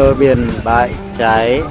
bờ biển bãi cháy.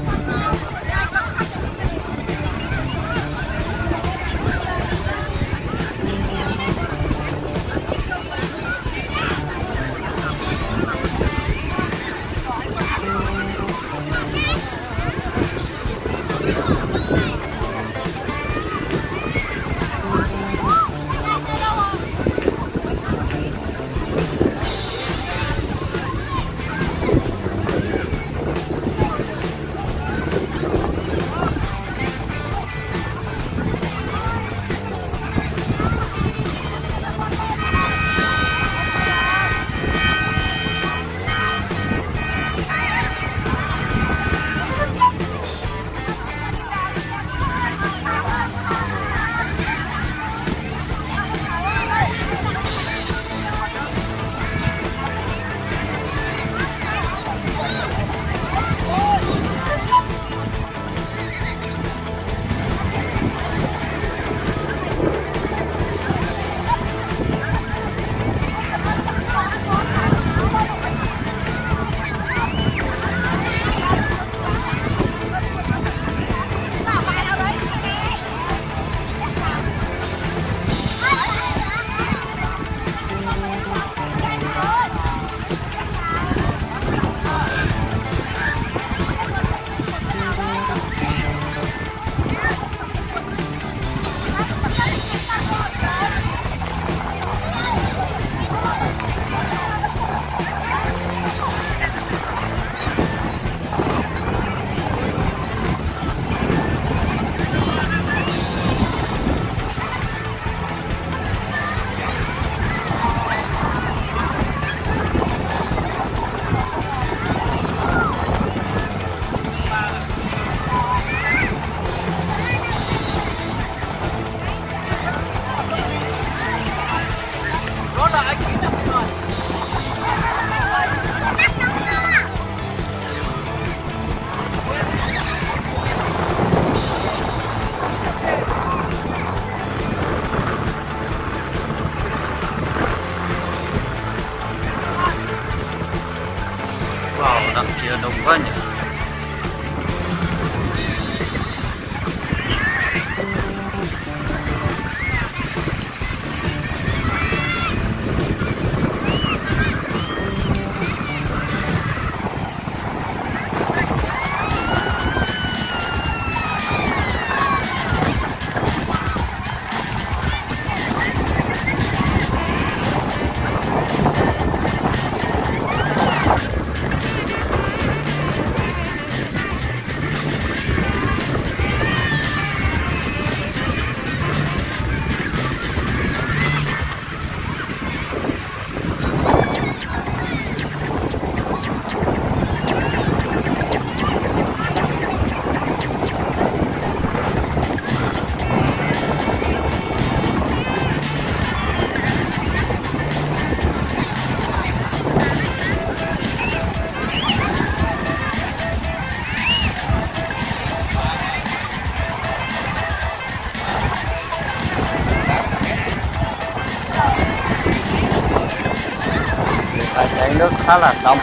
Thấy nước khá là đông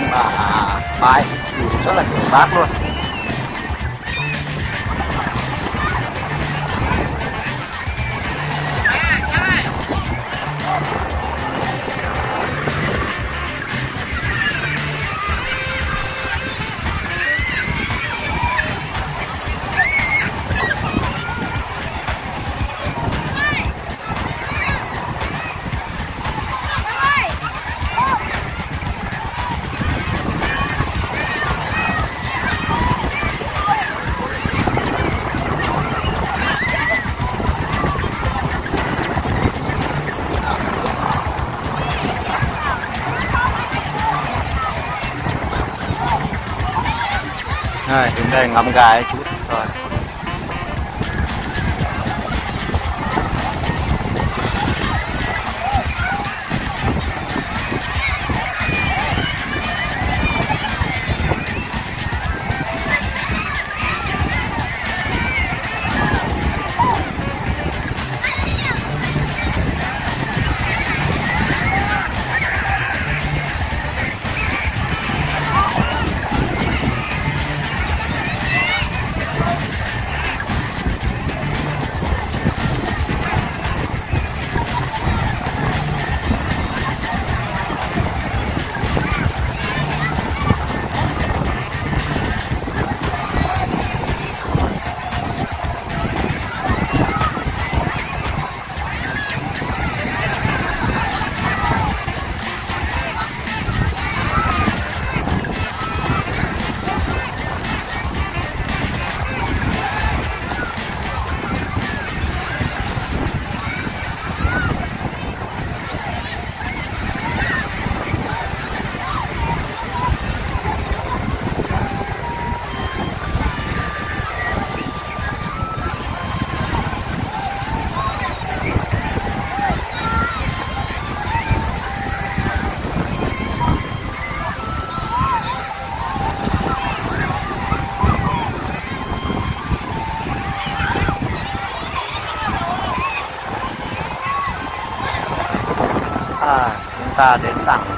nhưng mà à, bãi thì rất là nhiều bác luôn. Rồi, đến đây ngắm gái chút rồi ta đến tặng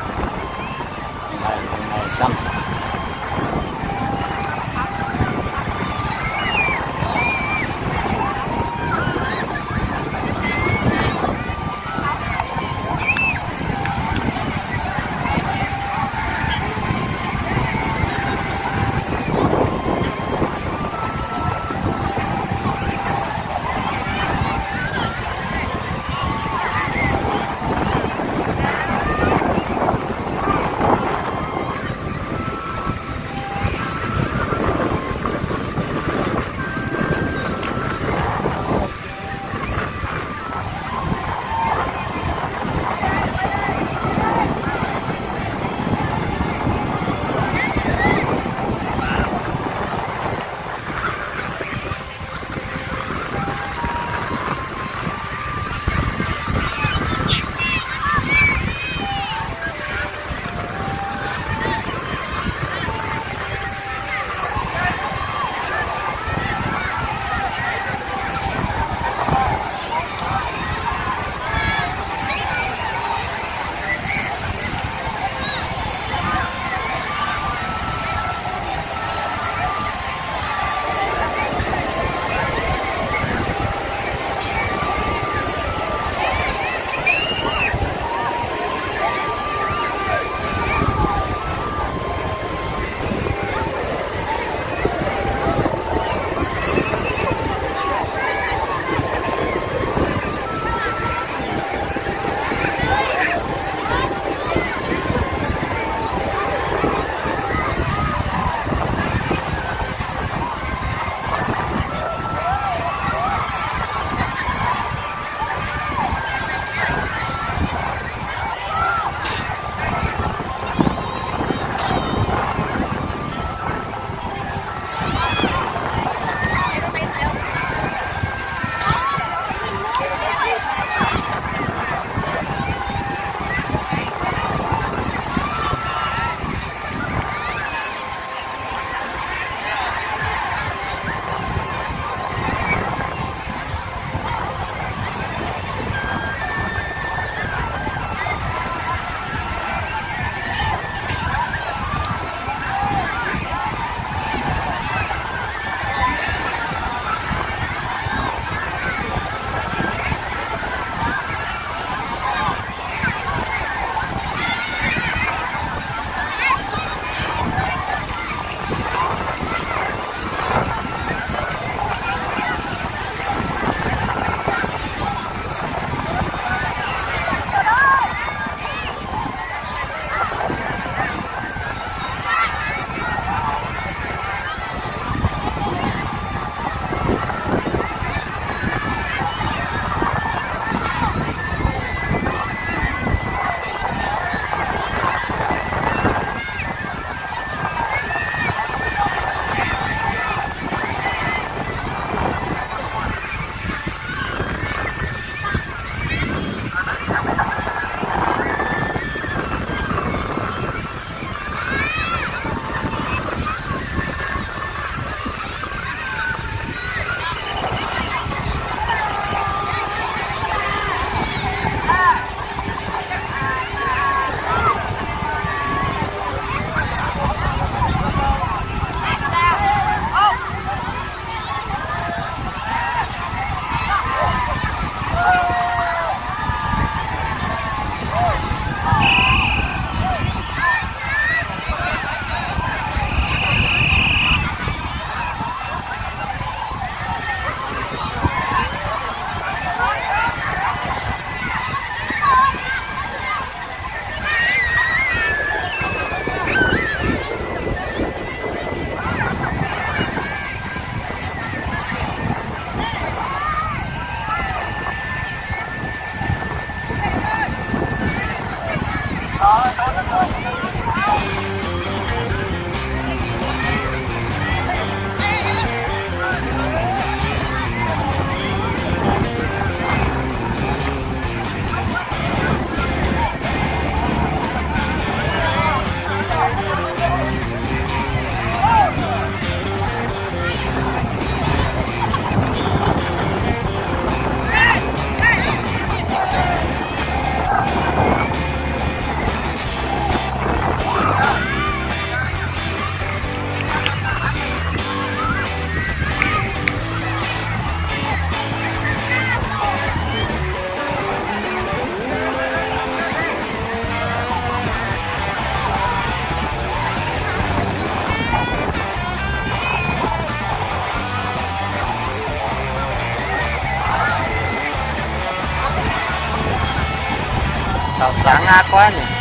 sangat kuahnya